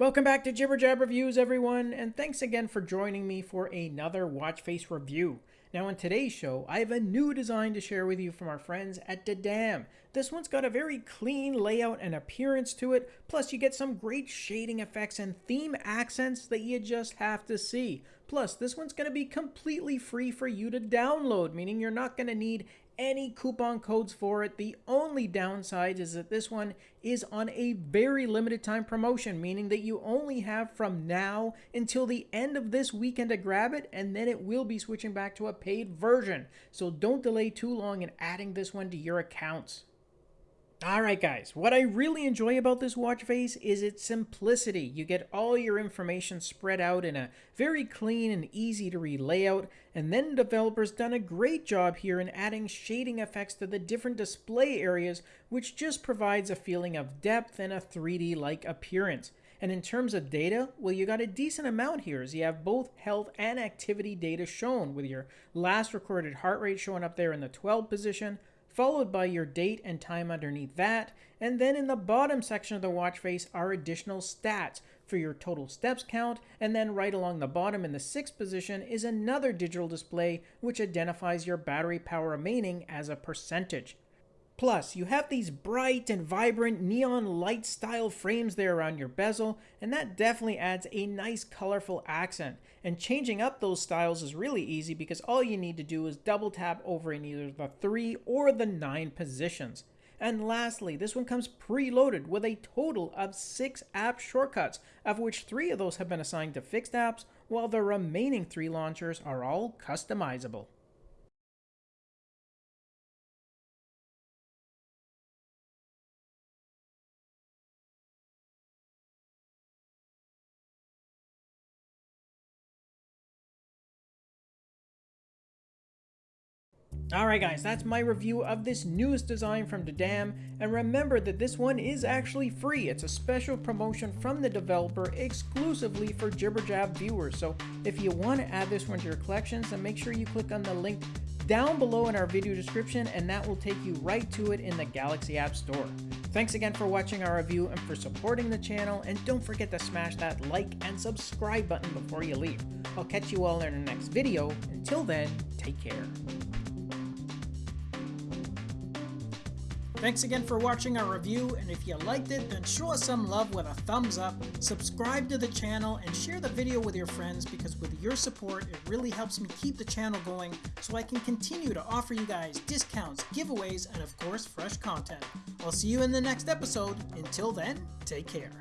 Welcome back to Jibber Jab Reviews, everyone, and thanks again for joining me for another watch face review. Now, in today's show, I have a new design to share with you from our friends at Dadam. This one's got a very clean layout and appearance to it, plus you get some great shading effects and theme accents that you just have to see. Plus, this one's going to be completely free for you to download, meaning you're not going to need any coupon codes for it. The only downside is that this one is on a very limited time promotion, meaning that you only have from now until the end of this weekend to grab it, and then it will be switching back to a paid version. So don't delay too long in adding this one to your accounts. Alright guys, what I really enjoy about this watch face is its simplicity. You get all your information spread out in a very clean and easy to read layout, and then developers done a great job here in adding shading effects to the different display areas, which just provides a feeling of depth and a 3D-like appearance. And in terms of data, well, you got a decent amount here as you have both health and activity data shown with your last recorded heart rate showing up there in the 12 position, followed by your date and time underneath that, and then in the bottom section of the watch face are additional stats for your total steps count, and then right along the bottom in the sixth position is another digital display which identifies your battery power remaining as a percentage. Plus, you have these bright and vibrant neon light style frames there around your bezel, and that definitely adds a nice colorful accent. And changing up those styles is really easy because all you need to do is double tap over in either the 3 or the 9 positions. And lastly, this one comes preloaded with a total of 6 app shortcuts, of which 3 of those have been assigned to fixed apps, while the remaining 3 launchers are all customizable. Alright guys, that's my review of this newest design from Dadam, and remember that this one is actually free. It's a special promotion from the developer exclusively for Jibberjab viewers, so if you want to add this one to your collections, then make sure you click on the link down below in our video description and that will take you right to it in the Galaxy App Store. Thanks again for watching our review and for supporting the channel, and don't forget to smash that like and subscribe button before you leave. I'll catch you all in our next video. Until then, take care. Thanks again for watching our review, and if you liked it, then show us some love with a thumbs up, subscribe to the channel, and share the video with your friends because with your support, it really helps me keep the channel going so I can continue to offer you guys discounts, giveaways, and of course, fresh content. I'll see you in the next episode. Until then, take care.